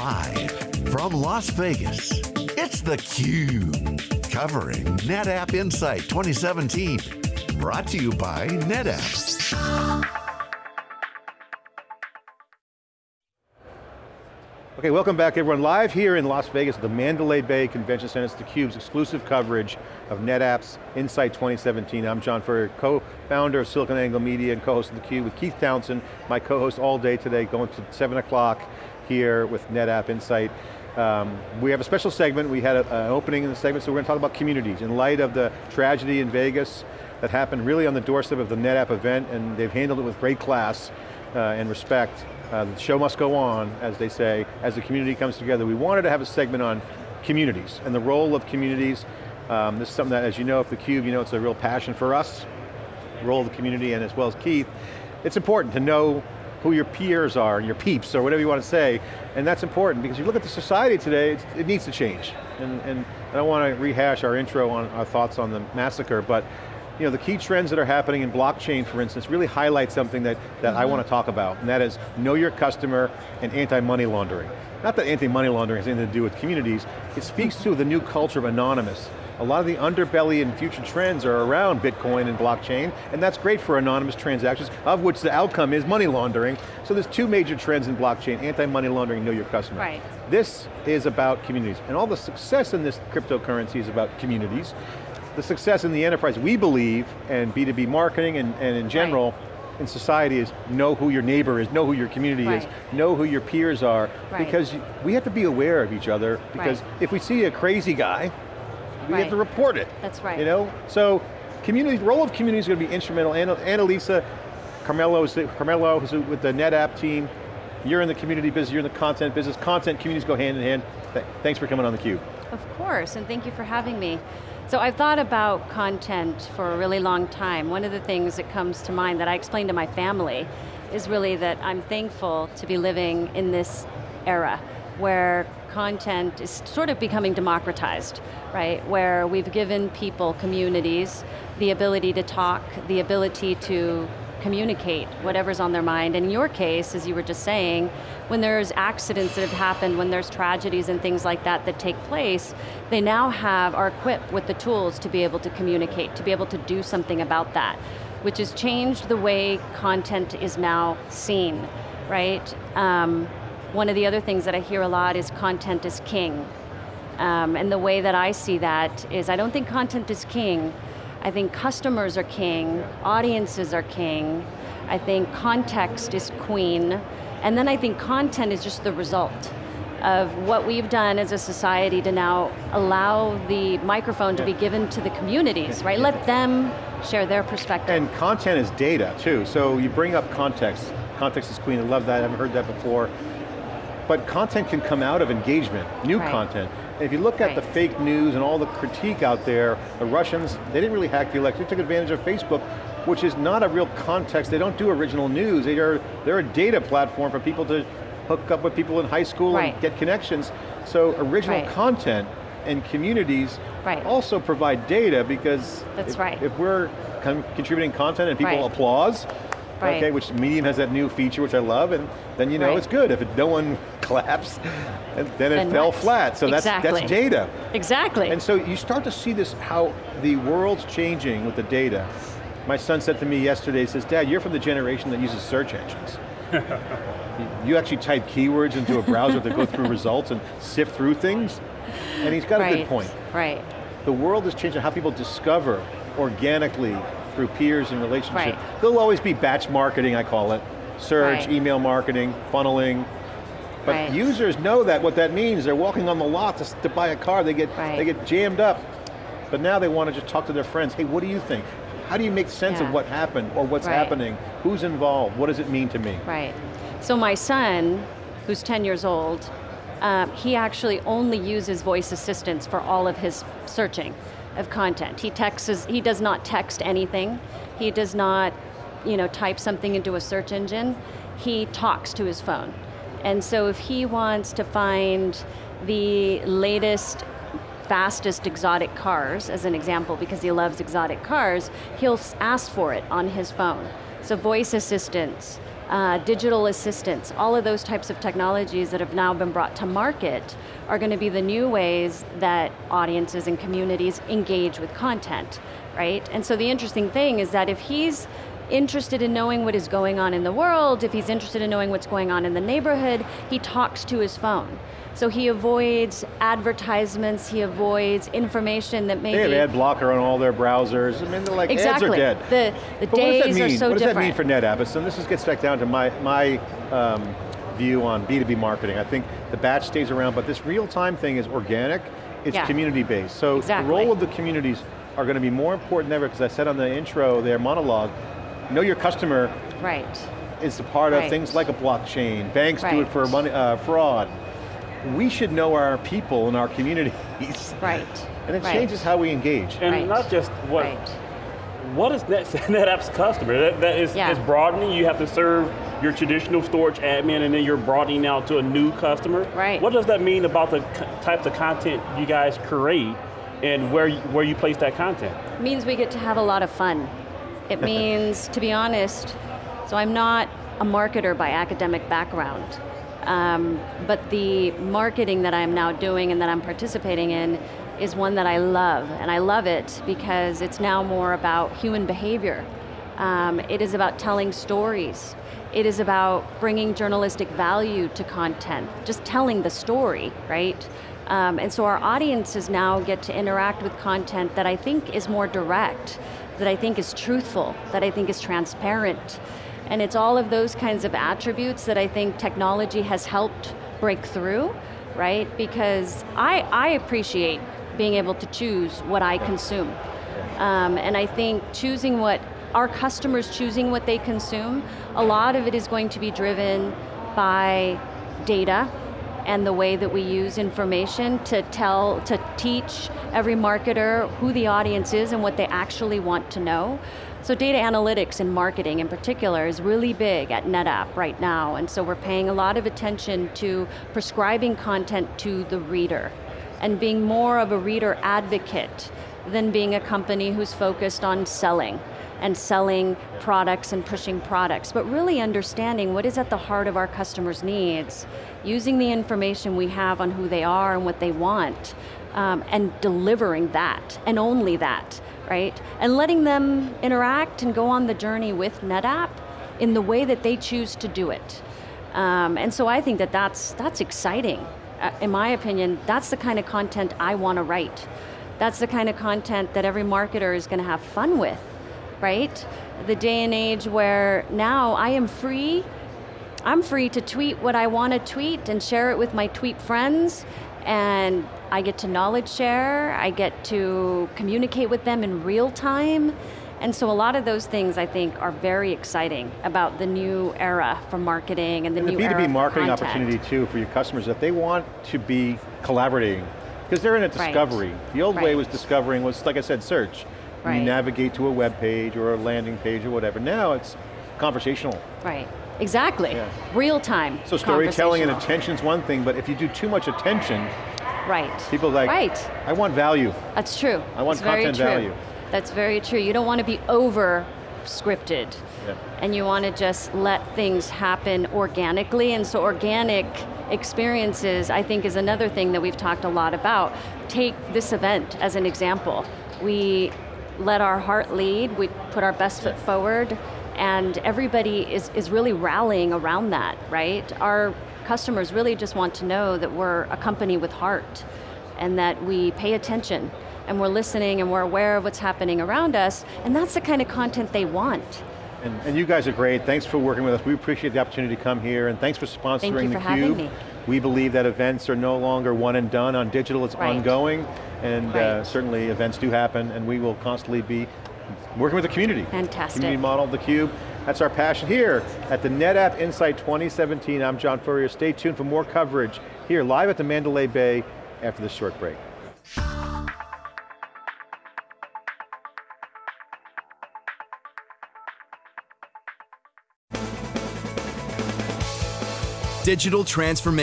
Live from Las Vegas, it's theCUBE. Covering NetApp Insight 2017. Brought to you by NetApp. Okay, welcome back everyone. Live here in Las Vegas at the Mandalay Bay Convention Center. It's theCUBE's exclusive coverage of NetApp's Insight 2017. I'm John Furrier, co-founder of SiliconANGLE Media and co-host of theCUBE with Keith Townsend, my co-host all day today, going to seven o'clock here with NetApp Insight. Um, we have a special segment, we had a, an opening in the segment, so we're going to talk about communities. In light of the tragedy in Vegas that happened really on the doorstep of the NetApp event, and they've handled it with great class uh, and respect. Uh, the show must go on, as they say, as the community comes together. We wanted to have a segment on communities and the role of communities. Um, this is something that, as you know, if theCUBE, you know it's a real passion for us, the role of the community and as well as Keith. It's important to know who your peers are, and your peeps, or whatever you want to say, and that's important because you look at the society today, it needs to change. And, and I don't want to rehash our intro on our thoughts on the massacre, but you know, the key trends that are happening in blockchain, for instance, really highlight something that, that mm -hmm. I want to talk about, and that is know your customer and anti-money laundering. Not that anti-money laundering has anything to do with communities, it speaks to the new culture of anonymous. A lot of the underbelly and future trends are around Bitcoin and blockchain, and that's great for anonymous transactions, of which the outcome is money laundering. So there's two major trends in blockchain, anti-money laundering, know your customer. Right. This is about communities, and all the success in this cryptocurrency is about communities the success in the enterprise, we believe, and B2B marketing and, and in general, right. in society is know who your neighbor is, know who your community right. is, know who your peers are, right. because we have to be aware of each other, because if we see a crazy guy, we have to report it. That's right. You know, so community, role of community is going to be instrumental. Anna, Annalisa Carmelo, is the, Carmelo is with the NetApp team, you're in the community business, you're in the content business, content, communities go hand in hand. Thanks for coming on theCUBE. Of course, and thank you for having me. So I've thought about content for a really long time. One of the things that comes to mind that I explained to my family is really that I'm thankful to be living in this era where content is sort of becoming democratized, right? Where we've given people, communities, the ability to talk, the ability to communicate whatever's on their mind. And in your case, as you were just saying, when there's accidents that have happened, when there's tragedies and things like that that take place, they now have, are equipped with the tools to be able to communicate, to be able to do something about that, which has changed the way content is now seen, right? Um, one of the other things that I hear a lot is content is king. Um, and the way that I see that is I don't think content is king, I think customers are king, audiences are king, I think context is queen, and then I think content is just the result of what we've done as a society to now allow the microphone to be given to the communities, right? Let them share their perspective. And content is data too, so you bring up context. Context is queen, I love that, I haven't heard that before. But content can come out of engagement, new right. content. And if you look at right. the fake news and all the critique out there, the Russians, they didn't really hack the election, they took advantage of Facebook, which is not a real context, they don't do original news, they are, they're a data platform for people to hook up with people in high school right. and get connections. So original right. content and communities right. also provide data because That's if, right. if we're contributing content and people applause, Right. Okay, which Medium has that new feature, which I love, and then you know right. it's good. If it, no one claps, then it then fell what? flat. So exactly. that's, that's data. Exactly. And so you start to see this, how the world's changing with the data. My son said to me yesterday, he says, Dad, you're from the generation that uses search engines. you actually type keywords into a browser to go through results and sift through things? And he's got right. a good point. Right. The world is changing how people discover organically through peers and relationships. Right. There'll always be batch marketing, I call it. Search, right. email marketing, funneling. But right. users know that, what that means. They're walking on the lot to, to buy a car, they get, they get jammed up. But now they want to just talk to their friends. Hey, what do you think? How do you make sense yeah. of what happened or what's happening? Who's involved? What does it mean to me? Right. So my son, who's 10 years old, um, he actually only uses voice assistants for all of his searching of content. He texts, he does not text anything. He does not, you know, type something into a search engine. He talks to his phone. And so if he wants to find the latest fastest exotic cars, as an example, because he loves exotic cars, he'll ask for it on his phone. So voice assistants, uh, digital assistants, all of those types of technologies that have now been brought to market are going to be the new ways that audiences and communities engage with content, right? And so the interesting thing is that if he's interested in knowing what is going on in the world, if he's interested in knowing what's going on in the neighborhood, he talks to his phone. So he avoids advertisements, he avoids information that maybe... They have ad blocker on all their browsers. I mean, they're like, exactly. ads are dead. The, the days are so what does different. that mean for NetApp? So this is, gets back down to my, my um, view on B2B marketing. I think the batch stays around, but this real-time thing is organic, it's Yeah. community-based. So Exactly. the role of the communities are going to be more important than ever, because I said on the intro, their monologue, know your customer Right. is a part of things like a blockchain. Banks do it for money, uh, fraud. We should know our people and our communities. Right. And it right. changes how we engage. And Right. not just what Right. what is Net, NetApp's customer? That, that is, Yeah. is broadening. You have to serve your traditional storage admin and then you're broadening out to a new customer. Right. What does that mean about the types of content you guys create and where you, where you place that content? means we get to have a lot of fun. It means, to be honest, so I'm not a marketer by academic background, um, but the marketing that I'm now doing and that I'm participating in is one that I love, and I love it because it's now more about human behavior. Um, it is about telling stories. It is about bringing journalistic value to content, just telling the story, right? Um, and so our audiences now get to interact with content that I think is more direct, that I think is truthful, that I think is transparent. And it's all of those kinds of attributes that I think technology has helped break through, right? Because I, I appreciate being able to choose what I consume. Um, and I think choosing what, our customers choosing what they consume, a lot of it is going to be driven by data and the way that we use information to tell, to teach every marketer who the audience is and what they actually want to know. So data analytics and marketing in particular is really big at NetApp right now, and so we're paying a lot of attention to prescribing content to the reader and being more of a reader advocate than being a company who's focused on selling and selling products and pushing products, but really understanding what is at the heart of our customers' needs, using the information we have on who they are and what they want, um, and delivering that, and only that, right? And letting them interact and go on the journey with NetApp in the way that they choose to do it. Um, and so I think that that's, that's exciting. Uh, in my opinion, that's the kind of content I want to write. That's the kind of content that every marketer is going to have fun with, right? The day and age where now I am free, I'm free to tweet what I want to tweet and share it with my tweet friends, and I get to knowledge share, I get to communicate with them in real time, and so a lot of those things I think are very exciting about the new era for marketing and the And the new era B2B marketing opportunity too for your customers that they want to be collaborating because they're in a Right. discovery. The old way was discovering was, like I said, search. You navigate to a web page or a landing page or whatever. Now it's conversational. Right, exactly. Yeah. Real time. So storytelling and attention's one thing, but if you do too much attention, Right. people like, Right, I want value. that's true. I want content value. That's very true. You don't want to be over scripted. Yeah. And you want to just let things happen organically, and so organic experiences, I think, is another thing that we've talked a lot about. Take this event as an example. We let our heart lead, we put our best foot forward, and everybody is, is really rallying around that, right? Our customers really just want to know that we're a company with heart, and that we pay attention, and we're listening, and we're aware of what's happening around us, and that's the kind of content they want. And, and you guys are great. Thanks for working with us. We appreciate the opportunity to come here, and thanks for sponsoring Thank you for theCUBE. having me. We believe that events are no longer one and done. On digital, it's Right. ongoing, and uh, certainly events do happen, and we will constantly be working with the community. Fantastic. Community model, of theCUBE. That's our passion here at the NetApp Insight 2017. I'm John Furrier. Stay tuned for more coverage here live at the Mandalay Bay after this short break. Digital transformation.